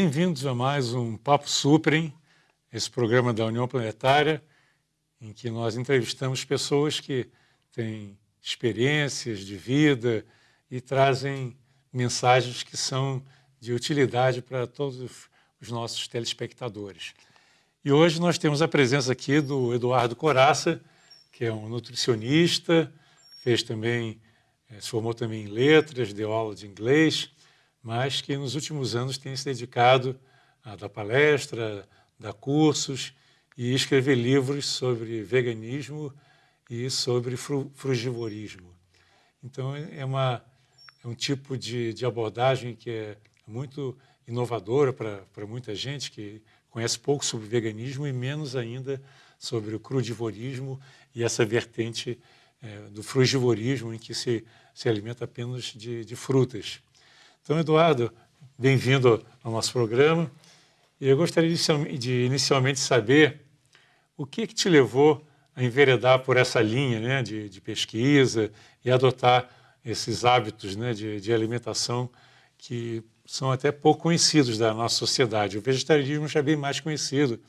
Bem-vindos a mais um Papo Suprem, esse programa da União Planetária, em que nós entrevistamos pessoas que têm experiências de vida e trazem mensagens que são de utilidade para todos os nossos telespectadores. E hoje nós temos a presença aqui do Eduardo Coraça, que é um nutricionista, fez também, eh, se formou também em letras, deu aula de inglês, mas que nos últimos anos tem se dedicado a dar palestra, dar cursos e escrever livros sobre veganismo e sobre frugivorismo. Então, é, uma, é um tipo de, de abordagem que é muito inovadora para muita gente que conhece pouco sobre veganismo e menos ainda sobre o crudivorismo e essa vertente é, do frugivorismo em que se, se alimenta apenas de, de frutas. Então, Eduardo, bem-vindo ao nosso programa. Eu gostaria de, inicialmente saber o que, que te levou a enveredar por essa linha né, de, de pesquisa e adotar esses hábitos né, de, de, alimentação que são até pouco conhecidos da nossa sociedade. O vegetarianismo já é bem mais conhecido,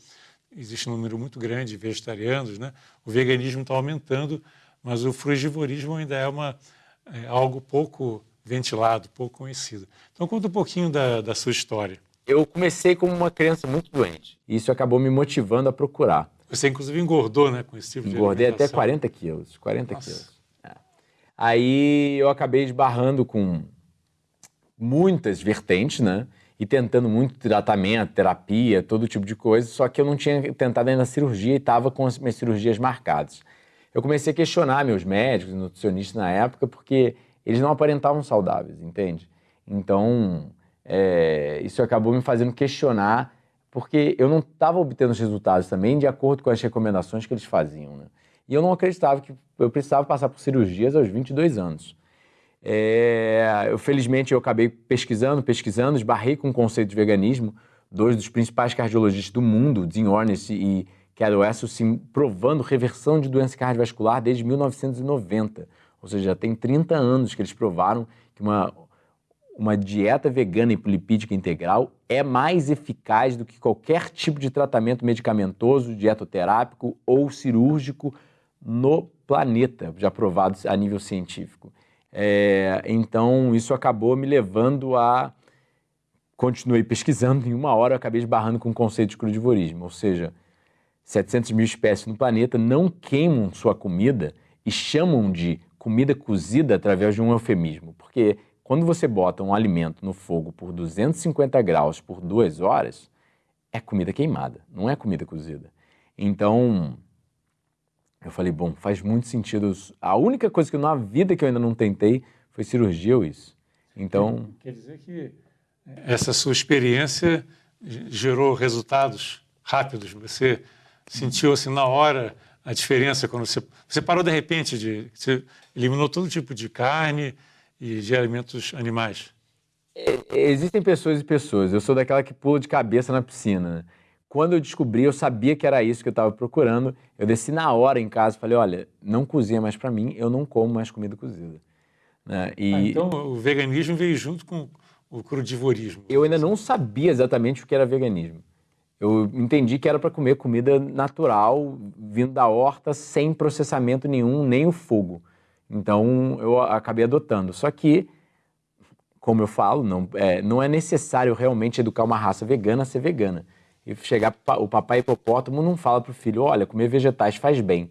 existe um número muito grande de vegetarianos, né? o veganismo está aumentando, mas o frugivorismo ainda é, uma, é algo pouco ventilado, pouco conhecido. Então, conta um pouquinho da, da sua história. Eu comecei como uma criança muito doente. E isso acabou me motivando a procurar. Você, inclusive, engordou, né, com esse tipo de Engordei até 40 quilos, 40 Nossa. quilos. É. Aí eu acabei esbarrando com muitas vertentes, né? E tentando muito tratamento, terapia, todo tipo de coisa, só que eu não tinha tentado ainda a cirurgia e estava com as minhas cirurgias marcadas. Eu comecei a questionar meus médicos, nutricionistas na época, porque eles não aparentavam saudáveis, entende? Então, é, isso acabou me fazendo questionar, porque eu não estava obtendo os resultados também de acordo com as recomendações que eles faziam. Né? E eu não acreditava que eu precisava passar por cirurgias aos 22 anos. É, eu, felizmente, eu acabei pesquisando, pesquisando, esbarrei com o conceito de veganismo. Dois dos principais cardiologistas do mundo, Dean Ornish e Carol Esselstyn, provando reversão de doença cardiovascular desde 1990. Ou seja, já tem 30 anos que eles provaram que uma, uma dieta vegana lipídica integral é mais eficaz do que qualquer tipo de tratamento medicamentoso, dietoterápico ou cirúrgico no planeta, já provado a nível científico. É, então, isso acabou me levando a. Continuei pesquisando, em uma hora eu acabei esbarrando com o conceito de crudivorismo, ou seja, 700 mil espécies no planeta não queimam sua comida e chamam de comida cozida através de um eufemismo, porque quando você bota um alimento no fogo por 250 graus por duas horas, é comida queimada, não é comida cozida. Então, eu falei, bom, faz muito sentido. A única coisa que na vida que eu ainda não tentei foi cirurgia ou isso. Então. Quer dizer que essa sua experiência gerou resultados rápidos? Você sentiu assim na hora a diferença quando você, você parou de repente de. Você eliminou todo tipo de carne e de alimentos animais? É, existem pessoas e pessoas. Eu sou daquela que pula de cabeça na piscina. Né? Quando eu descobri, eu sabia que era isso que eu estava procurando. Eu desci na hora em casa e falei: olha, não cozinha mais para mim, eu não como mais comida cozida. Né? E... Ah, então o veganismo veio junto com o crudivorismo. Eu ainda não sabia exatamente o que era veganismo. Eu entendi que era para comer comida natural, vindo da horta, sem processamento nenhum, nem o fogo. Então eu acabei adotando. Só que, como eu falo, não é, não é necessário realmente educar uma raça vegana a ser vegana. E chegar o papai hipopótamo não fala para o filho: olha, comer vegetais faz bem.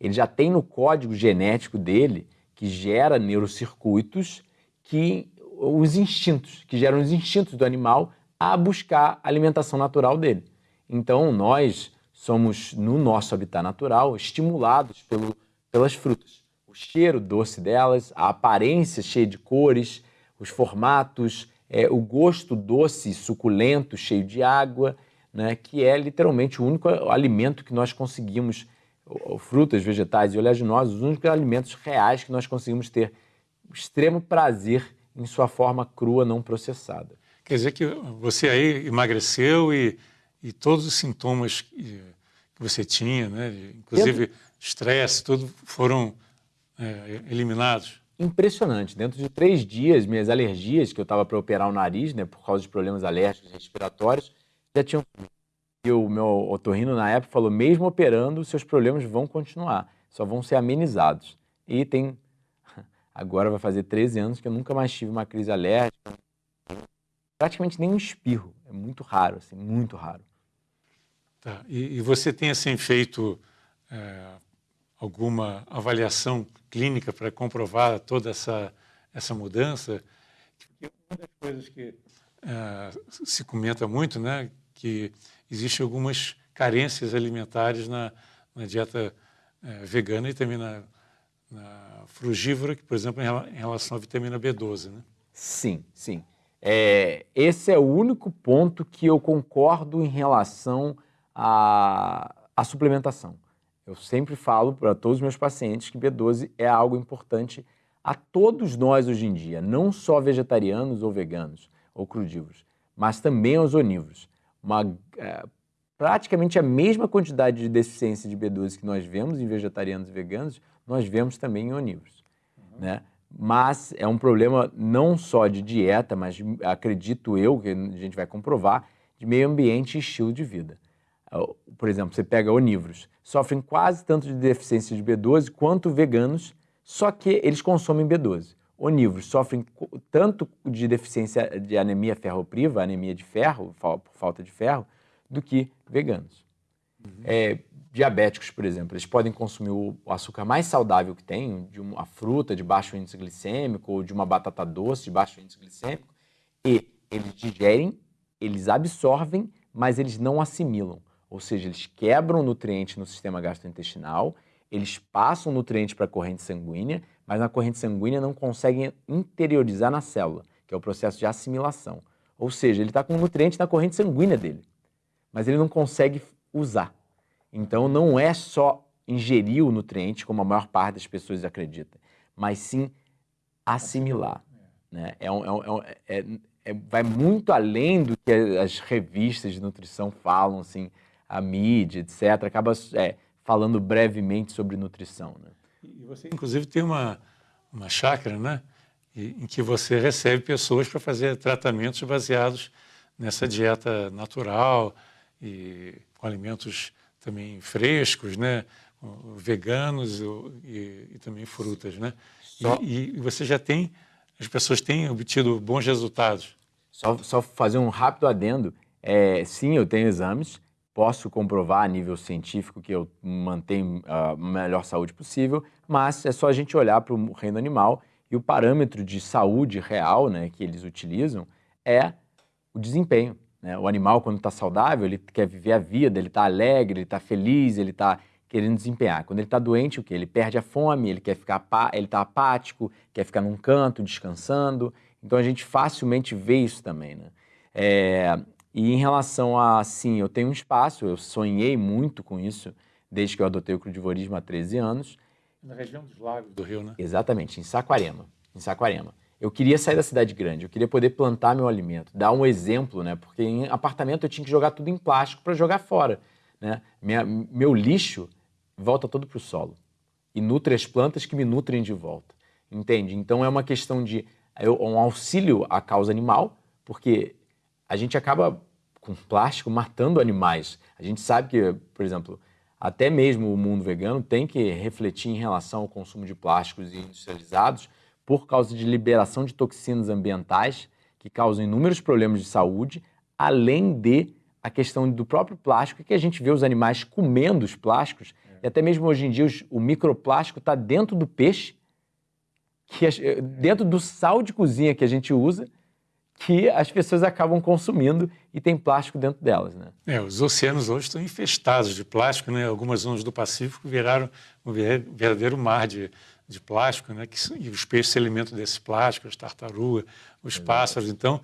Ele já tem no código genético dele que gera neurocircuitos que os instintos, que geram os instintos do animal a buscar a alimentação natural dele. Então, nós somos, no nosso habitat natural, estimulados pelo, pelas frutas. O cheiro doce delas, a aparência cheia de cores, os formatos, é, o gosto doce suculento, cheio de água, né, que é literalmente o único alimento que nós conseguimos, frutas, vegetais e oleaginosos, os únicos alimentos reais que nós conseguimos ter extremo prazer em sua forma crua, não processada. Quer dizer que você aí emagreceu e, e todos os sintomas que, você tinha, né, inclusive estresse, tudo foram é, eliminados? impressionante. Dentro de três dias, minhas alergias, que eu estava para operar o nariz, né, por causa de problemas alérgicos respiratórios, já tinham. E o meu otorrino na época falou: mesmo operando, seus problemas vão continuar, só vão ser amenizados. E tem. Agora vai fazer 13 anos que eu nunca mais tive uma crise alérgica, praticamente nem um espirro. É muito raro, assim, muito raro. Tá. E, e você tem assim feito é, alguma avaliação clínica para comprovar toda essa essa mudança? Uma das coisas que é, se comenta muito, né, que existem algumas carências alimentares na, na dieta é, vegana e também na, na, frugívora, que, por exemplo, em relação à vitamina B12, né? Sim, sim. É, esse é o único ponto que eu concordo em relação à, à suplementação. Eu sempre falo para todos os meus pacientes que B12 é algo importante a todos nós hoje em dia, não só vegetarianos ou veganos ou crudívoros, mas também aos onívoros. Uma, é, praticamente a mesma quantidade de deficiência de B12 que nós vemos em vegetarianos e veganos, nós vemos também em onívoros. Uhum. Né? Mas é um problema não só de dieta, mas acredito eu, que a gente vai comprovar, de meio ambiente e estilo de vida. Por exemplo, você pega onívoros, sofrem quase tanto de deficiência de B12 quanto veganos, só que eles consomem B12. Onívoros sofrem tanto de deficiência de anemia ferropriva, anemia de ferro, por falta de ferro, do que veganos. Uhum. É, diabéticos, por exemplo, eles podem consumir o açúcar mais saudável que tem, de uma fruta de baixo índice glicêmico ou de uma batata doce de baixo índice glicêmico, e eles digerem, eles absorvem, mas eles não assimilam. Ou seja, eles quebram nutrientes no sistema gastrointestinal, eles passam nutrientes para a corrente sanguínea, mas na corrente sanguínea não conseguem interiorizar na célula, que é o processo de assimilação. Ou seja, ele está com nutriente na corrente sanguínea dele, mas ele não consegue usar. Então não é só ingerir o nutriente, como a maior parte das pessoas acredita, mas sim assimilar. Né? É, um, é, um, é, é, vai muito além do que as revistas de nutrição falam, assim, a mídia, etc. Acaba é, falando brevemente sobre nutrição. Né? E você, inclusive, tem uma, uma chácara, né? em que você recebe pessoas para fazer tratamentos baseados nessa dieta natural e com alimentos também frescos, né? veganos e, e também frutas. Né? Só... E, e, você já tem, as pessoas têm obtido bons resultados. Só, só fazer um rápido adendo. É, sim, eu tenho exames, posso comprovar a nível científico que eu mantenho a melhor saúde possível, mas é só a gente olhar para o reino animal e o parâmetro de saúde real né, que eles utilizam é o desempenho. Né? O animal, quando está saudável, ele quer viver a vida, ele está alegre, ele está feliz, ele está querendo desempenhar. Quando ele está doente, o que? Ele perde a fome, ele quer ficar, ele está apático, quer ficar num canto, descansando. Então a gente facilmente vê isso também, né? É, e em relação a, sim, eu tenho um espaço, eu sonhei muito com isso desde que eu adotei o crudivorismo há 13 anos. Na região dos lagos do Rio, né? Exatamente, em Saquarema. Em Saquarema eu queria sair da cidade grande, eu queria poder plantar meu alimento, dar um exemplo, né? Porque em apartamento eu tinha que jogar tudo em plástico para jogar fora, né? Minha, meu lixo volta todo para o solo e nutre as plantas que me nutrem de volta, entende? Então é uma questão de um auxílio à causa animal, porque a gente acaba com plástico matando animais. A gente sabe que, por exemplo, até mesmo o mundo vegano tem que refletir em relação ao consumo de plásticos industrializados, por causa de liberação de toxinas ambientais que causam inúmeros problemas de saúde, além de a questão do próprio plástico, que a gente vê os animais comendo os plásticos, é. e até mesmo hoje em dia os, o microplástico está dentro do peixe, que dentro do sal de cozinha que a gente usa, que as pessoas acabam consumindo e tem plástico dentro delas. Né? É, os oceanos hoje estão infestados de plástico, né? algumas zonas do Pacífico viraram um verdadeiro mar de, de plástico, né? Que, e os peixes se alimentam desse plástico, as tartarugas, os pássaros. Então,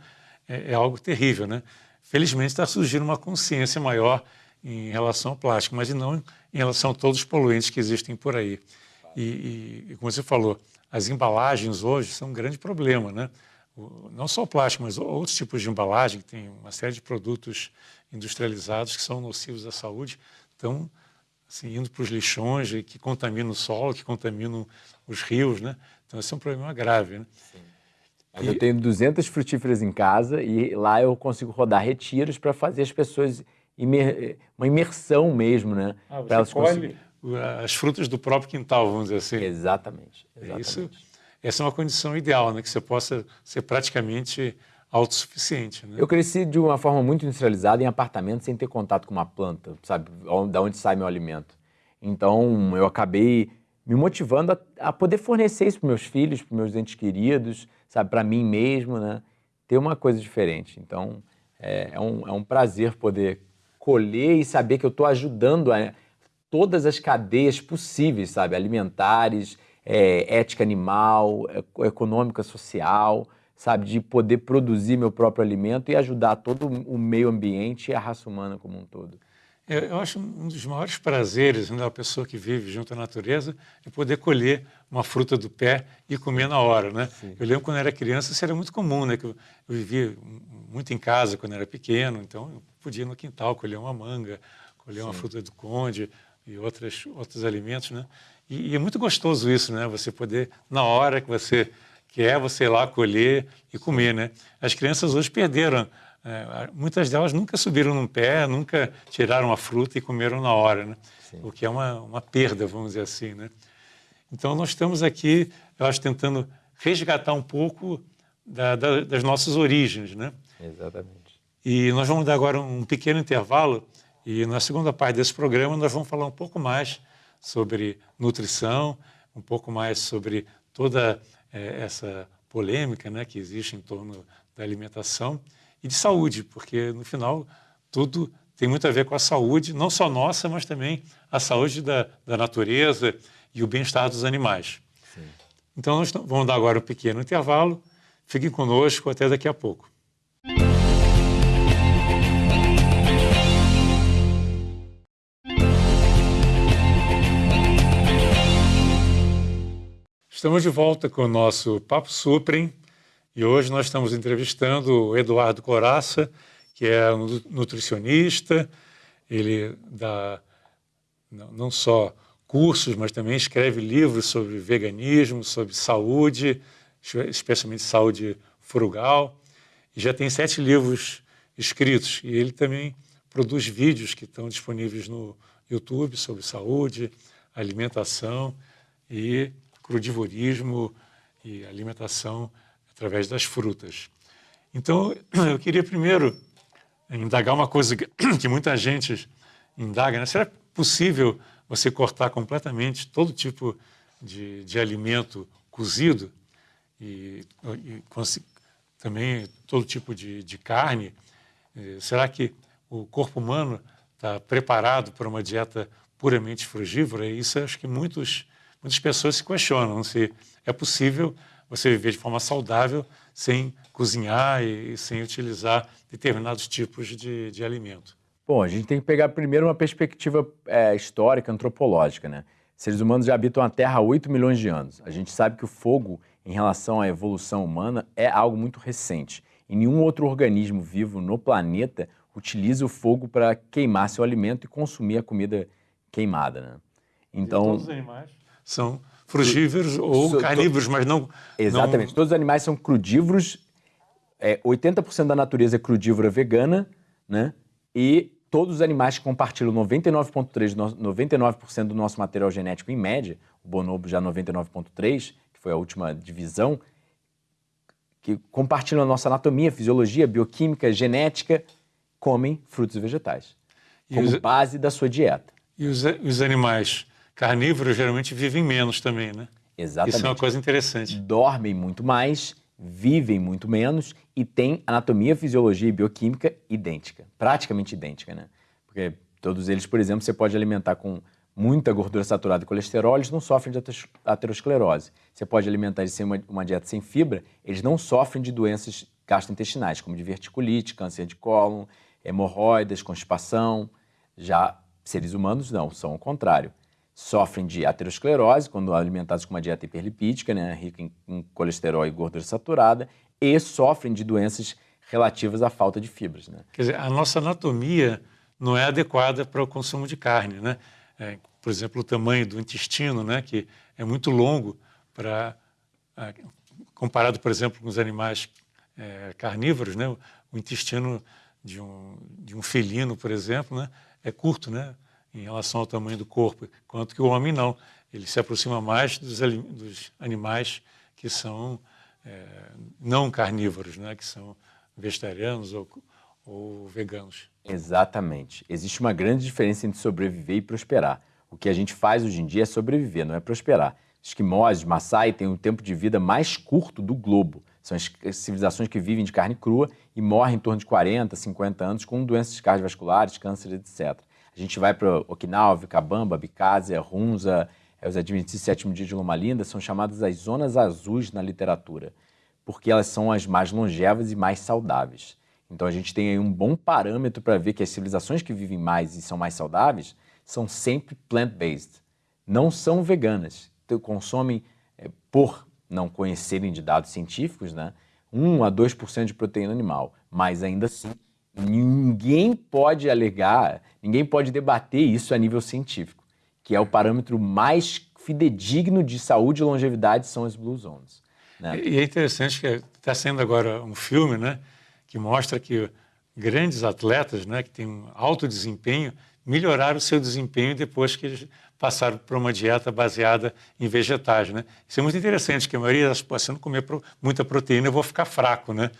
é, é, algo terrível. Né? Felizmente está surgindo uma consciência maior em relação ao plástico, mas não em relação a todos os poluentes que existem por aí. E, e, e como você falou, as embalagens hoje são um grande problema, né? O, não só o plástico, mas outros tipos de embalagem, que tem uma série de produtos industrializados que são nocivos à saúde, estão assim, indo para os lixões que contaminam o solo, que contaminam os rios, né? Então, esse é um problema grave. Né? Sim. Mas e... eu tenho 200 frutíferas em casa e lá eu consigo rodar retiros para fazer as pessoas imer... uma imersão mesmo, né? Ah, você elas colhe as frutas do próprio quintal, vamos dizer assim. Exatamente. exatamente. Isso, essa é uma condição ideal, né? Que você possa ser praticamente autossuficiente. Né? Eu cresci de uma forma muito industrializada em apartamento sem ter contato com uma planta, sabe? Da onde sai meu alimento. Então eu acabei me motivando a, a poder fornecer isso para meus filhos, para meus entes queridos, sabe? Para mim mesmo, né? Ter uma coisa diferente. Então é, é, um, é um prazer poder colher e saber que eu estou ajudando a todas as cadeias possíveis, sabe? Alimentares, é, ética animal, econômica, social, sabe? De poder produzir meu próprio alimento e ajudar todo o meio ambiente e a raça humana como um todo. Eu, eu acho um dos maiores prazeres né, da pessoa que vive junto à natureza é poder colher uma fruta do pé e comer na hora, né? Sim. Eu lembro quando eu era criança, isso era muito comum, né? Que eu, eu vivia muito em casa quando eu era pequeno, então eu podia ir no quintal colher uma manga, colher Sim. uma fruta do conde e outras, outros alimentos, né? E, e, é muito gostoso isso, né? Você poder, na hora que você quer, você ir lá colher e comer, né? As crianças hoje perderam é, muitas delas nunca subiram num pé, nunca tiraram a fruta e comeram na hora, né? o que é uma, uma perda, vamos dizer assim. Né? Então, nós estamos aqui, eu acho, tentando resgatar um pouco da, da, das nossas origens. Né? Exatamente. E nós vamos dar agora um pequeno intervalo e na segunda parte desse programa nós vamos falar um pouco mais sobre nutrição, um pouco mais sobre toda é, essa polêmica né, que existe em torno da alimentação e de saúde, porque no final tudo tem muito a ver com a saúde, não só nossa, mas também a saúde da, da natureza e o bem-estar dos animais. Sim. Então, nós vamos dar agora um pequeno intervalo. Fiquem conosco até daqui a pouco. Estamos de volta com o nosso Papo Suprem, e hoje nós estamos entrevistando o Eduardo Coraça, que é um nutricionista, ele dá não só cursos, mas também escreve livros sobre veganismo, sobre saúde, especialmente saúde frugal, e já tem sete livros escritos. E ele também produz vídeos que estão disponíveis no YouTube sobre saúde, alimentação e crudivorismo e alimentação através das frutas. Então, eu queria primeiro indagar uma coisa que, muita gente indaga, né? será possível você cortar completamente todo tipo de, de alimento cozido e, e também todo tipo de, de carne? Eh, será que o corpo humano está preparado para uma dieta puramente frugívora? Isso acho que muitos, muitas pessoas se questionam se é possível você viver de forma saudável sem cozinhar e, sem utilizar determinados tipos de, de alimento? Bom, a gente tem que pegar primeiro uma perspectiva é, histórica, antropológica, né? Seres humanos já habitam a Terra há 8 milhões de anos. A gente sabe que o fogo, em relação à evolução humana, é algo muito recente. E nenhum outro organismo vivo no planeta utiliza o fogo para queimar seu alimento e consumir a comida queimada, né? Então, e todos os animais são frugívoros ou carnívoros, mas não... Exatamente. Não... Todos os animais são crudívoros. É, 80% da natureza é crudívora vegana, né? E todos os animais que compartilham 99,3%, 99% do nosso material genético em média, o bonobo já 99,3%, que foi a última divisão, que compartilham a nossa anatomia, fisiologia, bioquímica, genética, comem frutos e vegetais, como os... base da sua dieta. E os, os animais carnívoros geralmente vivem menos também, né? Exatamente. Isso é uma coisa interessante. Dormem muito mais, vivem muito menos e têm anatomia, fisiologia e bioquímica idêntica, praticamente idêntica, né? Porque todos eles, por exemplo, você pode alimentar com muita gordura saturada e colesterol, eles não sofrem de aterosclerose. Você pode alimentar eles sem uma, uma dieta sem fibra, eles não sofrem de doenças gastrointestinais, como de verticulite, câncer de cólon, hemorroidas, constipação. Já seres humanos não, são o contrário sofrem de aterosclerose quando alimentados com uma dieta hiperlipídica, né, rica em, em colesterol e gordura saturada, e sofrem de doenças relativas à falta de fibras. Né? Quer dizer, a nossa anatomia não é adequada para o consumo de carne, né? É, por exemplo, o tamanho do intestino, né, que é muito longo para comparado, por exemplo, com os animais é, carnívoros, né? o intestino de um, de um felino, por exemplo, né? é curto né? Em relação ao tamanho do corpo, enquanto que o homem não. Ele se aproxima mais dos, dos animais que são é, não carnívoros, né? que são vegetarianos ou, ou veganos. Exatamente. Existe uma grande diferença entre sobreviver e prosperar. O que a gente faz hoje em dia é sobreviver, não é prosperar. Esquimós, Maasai têm o tempo de vida mais curto do globo. São as civilizações que vivem de carne crua e morrem em torno de 40, 50 anos com doenças cardiovasculares, câncer, etc. A gente vai para Okinawa, Vicabamba, Bicásia, Hunza, é, os Adventistas Sétimo Dia de Loma Linda, são chamadas as zonas azuis na literatura, porque elas são as mais longevas e mais saudáveis. Então a gente tem aí um bom parâmetro para ver que as civilizações que vivem mais e são mais saudáveis são sempre plant-based, não são veganas. Então, consomem, é, por não conhecerem de dados científicos, né, 1 a 2% de proteína animal, mas ainda assim ninguém pode alegar, ninguém pode debater isso a nível científico, que é o parâmetro mais fidedigno de saúde e longevidade são as Blue Zones. Né? E é interessante que está sendo agora um filme, né, que mostra que grandes atletas, né, que têm um alto desempenho, melhoraram o seu desempenho depois que eles passaram por uma dieta baseada em vegetais, né? Isso é muito interessante, que a maioria das pessoas, se eu não comer muita proteína, eu vou ficar fraco, né?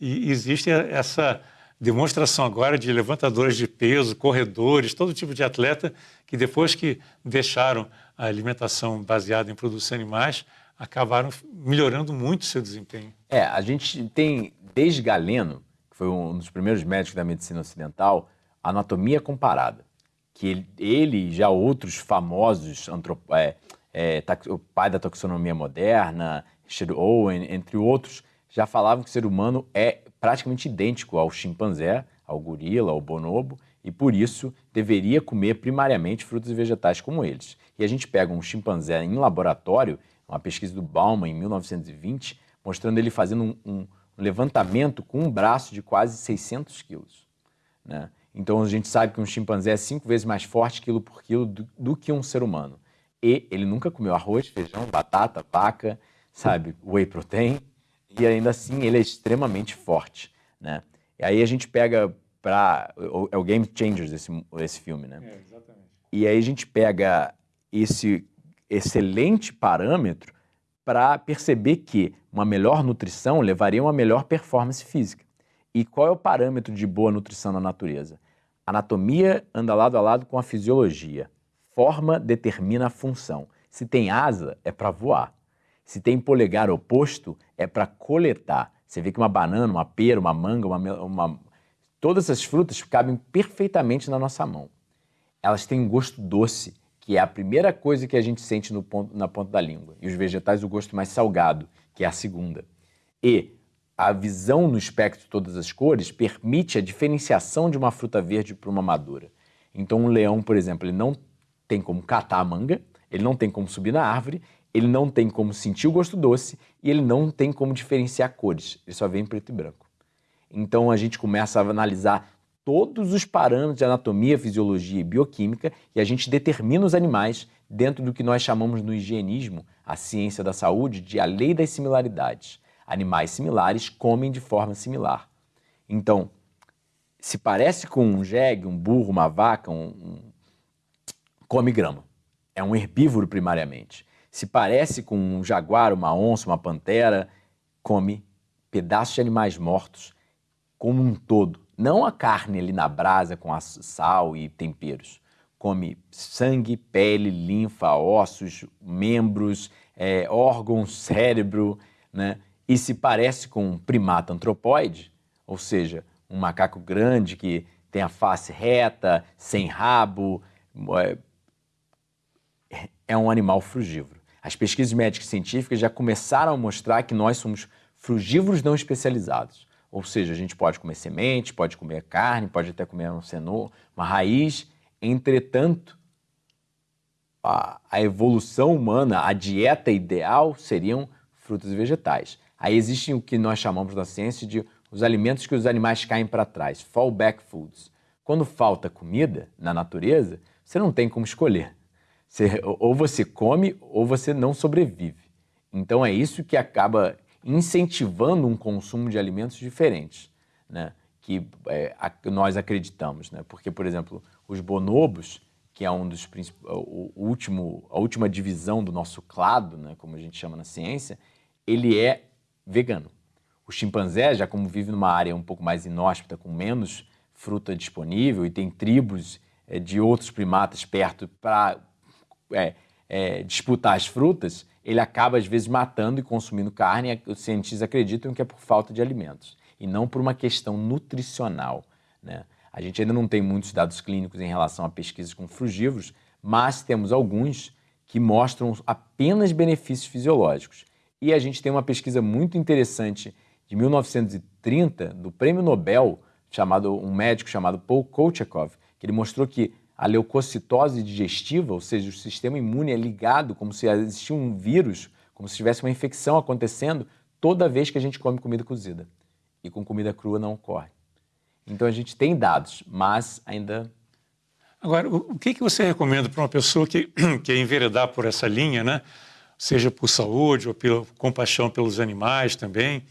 E existe essa demonstração agora de levantadores de peso, corredores, todo tipo de atleta que depois que deixaram a alimentação baseada em produtos animais, acabaram melhorando muito seu desempenho. É, a gente tem desde Galeno, que foi um dos primeiros médicos da medicina ocidental, anatomia comparada que ele, ele já outros famosos, é, é, o pai da taxonomia moderna, Richard Owen, entre outros, já falavam que o ser humano é praticamente idêntico ao chimpanzé, ao gorila, ao bonobo, e por isso deveria comer primariamente frutos e vegetais como eles. E a gente pega um chimpanzé em laboratório, uma pesquisa do Bauman em 1920, mostrando ele fazendo um, um levantamento com um braço de quase 600 quilos. Né? Então a gente sabe que um chimpanzé é cinco vezes mais forte quilo por quilo do, do, que um ser humano. E ele nunca comeu arroz, feijão, batata, vaca, sabe, whey protein, e ainda assim ele é extremamente forte, né? E aí a gente pega para é o Game Changers esse, esse filme, né? É, exatamente. E aí a gente pega esse excelente parâmetro para perceber que uma melhor nutrição levaria a uma melhor performance física. E qual é o parâmetro de boa nutrição na natureza? Anatomia anda lado a lado com a fisiologia. Forma determina a função. Se tem asa, é para voar. Se tem polegar oposto, é para coletar. Você vê que uma banana, uma pera, uma manga, uma, uma... todas essas frutas cabem perfeitamente na nossa mão. Elas têm um gosto doce, que é a primeira coisa que a gente sente no ponto, na ponta da língua. E os vegetais, o gosto mais salgado, que é a segunda. E a visão no espectro de todas as cores permite a diferenciação de uma fruta verde para uma madura. Então um leão, por exemplo, ele não tem como catar a manga, ele não tem como subir na árvore, ele não tem como sentir o gosto doce e ele não tem como diferenciar cores, ele só vê em preto e branco. Então a gente começa a analisar todos os parâmetros de anatomia, fisiologia e bioquímica e a gente determina os animais dentro do que nós chamamos no higienismo, a ciência da saúde, de a lei das similaridades animais similares comem de forma similar. Então, se parece com um jegue, um burro, uma vaca, um, come grama. É um herbívoro primariamente. Se parece com um jaguar, uma onça, uma pantera, come pedaços de animais mortos como um todo. Não a carne ali na brasa com sal e temperos. Come sangue, pele, linfa, ossos, membros, é, órgãos, cérebro, né? e se parece com um primata antropóide, ou seja, um macaco grande que tem a face reta, sem rabo, é, é um animal frugívoro. As pesquisas médicas e científicas já começaram a mostrar que nós somos frugívoros não especializados. Ou seja, a gente pode comer semente, pode comer carne, pode até comer um cenoura, uma raiz. Entretanto, a, a evolução humana, a dieta ideal seriam frutas e vegetais. Aí existem o que nós chamamos na ciência de os alimentos que os animais caem para trás, fallback foods. Quando falta comida na natureza, você não tem como escolher. Você, ou você come ou você não sobrevive. Então é isso que acaba incentivando um consumo de alimentos diferentes, né? que é, a, nós acreditamos. Né? Porque, por exemplo, os bonobos, que é um dos o, último, a última divisão do nosso clado, né? como a gente chama na ciência, ele é vegano. O chimpanzé, já como vive numa área um pouco mais inóspita, com menos fruta disponível e tem tribos é, de outros primatas perto para é, é, disputar as frutas, ele acaba às vezes matando e consumindo carne. Os cientistas acreditam que é por falta de alimentos e não por uma questão nutricional. Né? A gente ainda não tem muitos dados clínicos em relação a pesquisas com frugívoros, mas temos alguns que mostram apenas benefícios fisiológicos. E a gente tem uma pesquisa muito interessante de 1930 do Prêmio Nobel, chamado um médico chamado Paul Kolchakov, que ele mostrou que a leucocitose digestiva, ou seja, o sistema imune é ligado como se existisse um vírus, como se tivesse uma infecção acontecendo toda vez que a gente come comida cozida. E com comida crua não ocorre. Então a gente tem dados, mas ainda. Agora, o que, você recomenda para uma pessoa que quer enveredar por essa linha, né? seja por saúde ou pela compaixão pelos animais também?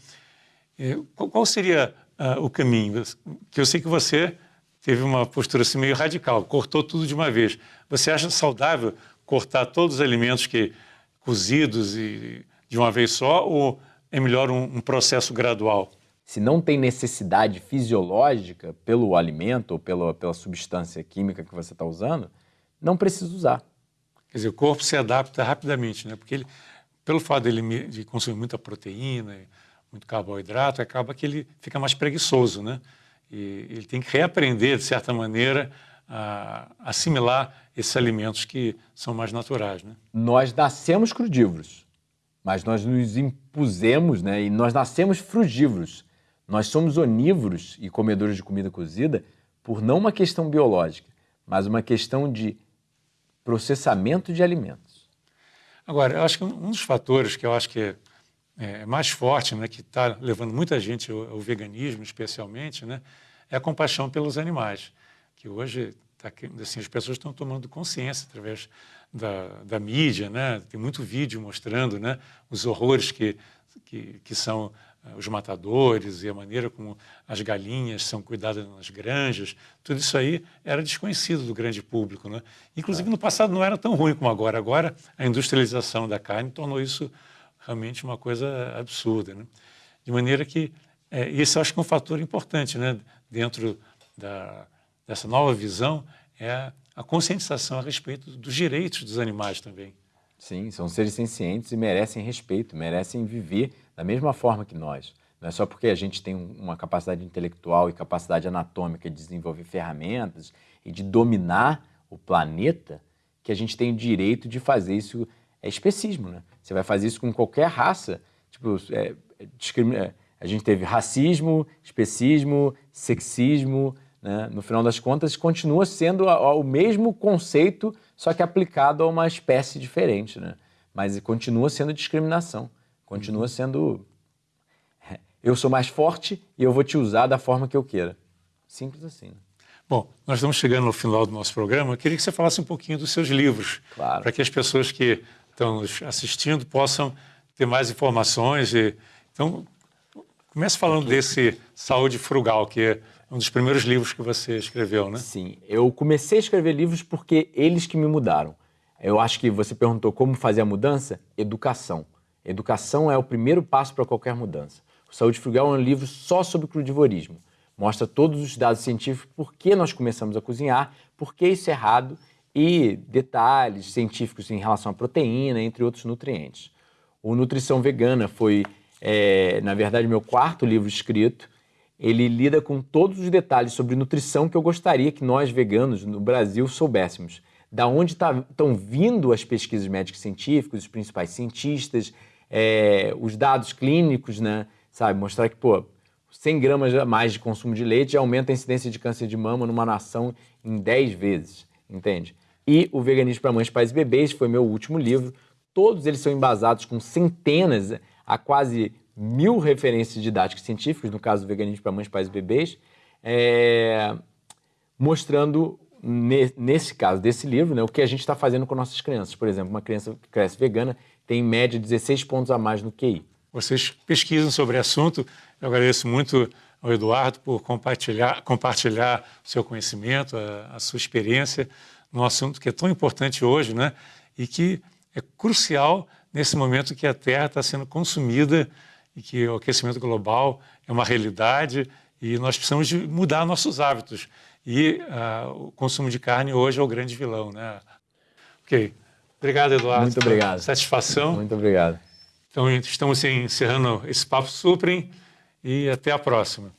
É, qual seria uh, o caminho? Que eu sei que você teve uma postura assim meio radical, cortou tudo de uma vez. Você acha saudável cortar todos os alimentos que cozidos e de uma vez só ou é melhor um, um processo gradual? Se não tem necessidade fisiológica pelo alimento ou pela, pela substância química que você está usando, não precisa usar. Quer dizer, o corpo se adapta rapidamente, né? Porque ele, pelo fato dele de consumir muita proteína, muito carboidrato, acaba que ele fica mais preguiçoso, né? E ele tem que reaprender, de certa maneira, a assimilar esses alimentos que são mais naturais, né? Nós nascemos crudívoros, mas nós nos impusemos, né? E nós nascemos frugívoros. Nós somos onívoros e comedores de comida cozida por não uma questão biológica, mas uma questão de processamento de alimentos. Agora, eu acho que um dos fatores que eu acho que é é, mais forte, né, que está levando muita gente ao, ao, veganismo, especialmente, né, é a compaixão pelos animais, que hoje tá, assim, as pessoas estão tomando consciência através da, da mídia, né, tem muito vídeo mostrando né, os horrores que, que, que são uh, os matadores e a maneira como as galinhas são cuidadas nas granjas, tudo isso aí era desconhecido do grande público. Né? Inclusive, no passado não era tão ruim como agora. Agora, a industrialização da carne tornou isso realmente uma coisa absurda. Né? De maneira que é, esse acho que é um fator importante né? dentro da, dessa nova visão, é a conscientização a respeito dos direitos dos animais também. Sim, são seres sencientes e merecem respeito, merecem viver da mesma forma que nós. Não é só porque a gente tem uma capacidade intelectual e capacidade anatômica de desenvolver ferramentas e de dominar o planeta que a gente tem o direito de fazer isso. É especismo, né? Você vai fazer isso com qualquer raça. Tipo, é, é, a gente teve racismo, especismo, sexismo. Né? No final das contas, continua sendo o mesmo conceito, só que aplicado a uma espécie diferente. Né? Mas continua sendo discriminação. Continua uhum. sendo. É, eu sou mais forte e eu vou te usar da forma que eu queira. Simples assim. Né? Bom, nós estamos chegando no final do nosso programa. Eu queria que você falasse um pouquinho dos seus livros, claro. para que as pessoas que estão assistindo possam ter mais informações. E, então, comece falando desse Saúde Frugal, que é um dos primeiros livros que você escreveu, né? Sim, eu comecei a escrever livros porque eles que me mudaram. Eu acho que você perguntou como fazer a mudança? Educação. Educação é o primeiro passo para qualquer mudança. O Saúde Frugal é um livro só sobre crudivorismo. Mostra todos os dados científicos, por que nós começamos a cozinhar, por que isso é errado e detalhes científicos em relação à proteína, entre outros nutrientes. O Nutrição Vegana foi, é, na verdade, meu quarto livro escrito. Ele lida com todos os detalhes sobre nutrição que eu gostaria que nós, veganos, no Brasil, soubéssemos. Da onde estão tá, vindo as pesquisas médicas científicas, os principais cientistas, é, os dados clínicos, né? Sabe, mostrar que, pô, 100 gramas a mais de consumo de leite aumenta a incidência de câncer de mama numa nação em 10 vezes, entende? E O Veganismo para Mães, Pais e Bebês, foi meu último livro. Todos eles são embasados com centenas a quase mil referências didáticas científicas, no caso do Veganismo para Mães, Pais e Bebês, é... mostrando nesse caso desse livro, né, o que a gente está fazendo com nossas crianças. Por exemplo, uma criança que cresce vegana tem em média 16 pontos a mais no QI. Vocês pesquisam sobre o assunto. Eu agradeço muito ao Eduardo por compartilhar, compartilhar o seu conhecimento, a, a sua experiência num assunto que é tão importante hoje, né? E que é crucial nesse momento que a Terra está sendo consumida e que o aquecimento global é uma realidade e nós precisamos de mudar nossos hábitos. E uh, o consumo de carne hoje é o grande vilão, né? Ok. Obrigado, Eduardo. Muito obrigado. Satisfação. Muito obrigado. Então, estamos encerrando esse Papo Suprem e até a próxima.